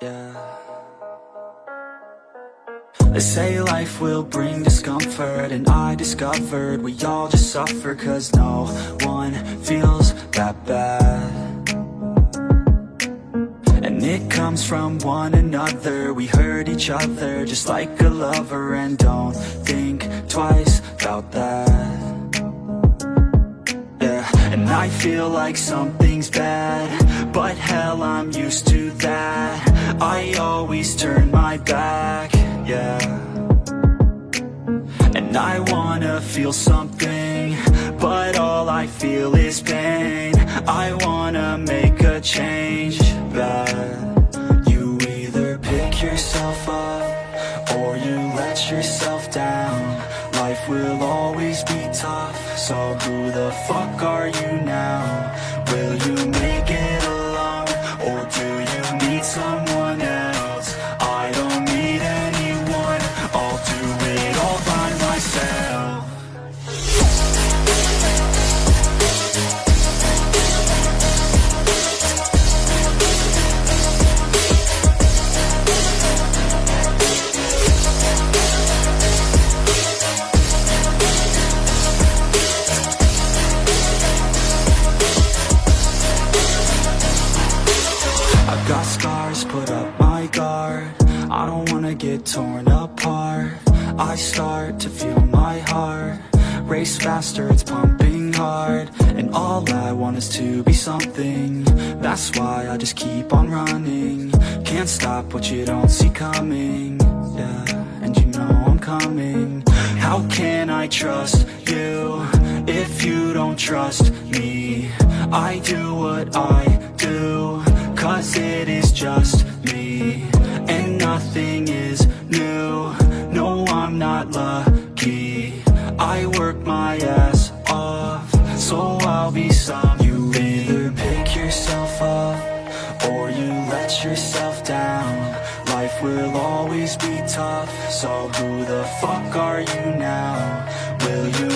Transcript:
They say life will bring discomfort And I discovered we all just suffer Cause no one feels that bad. And it comes from one another. We hurt each other just like a lover And don't think twice about that. Yeah, and I feel like something's bad But hell, I'm used to that I always turn my back, yeah. And I wanna feel something But all I feel is pain. I wanna make a change, but You either pick yourself up Or you let yourself down. Life will always be tough So who the fuck are you now? Will you make it got scars, put up my guard. I don't wanna get torn apart. I start to feel my heart Race faster, it's pumping hard. And all I want is to be something. That's why I just keep on running. Can't stop what you don't see coming. Yeah, and you know I'm coming. How can I trust you If you don't trust me? I do what I yourself down Life will always be tough So who the fuck are you now? Will you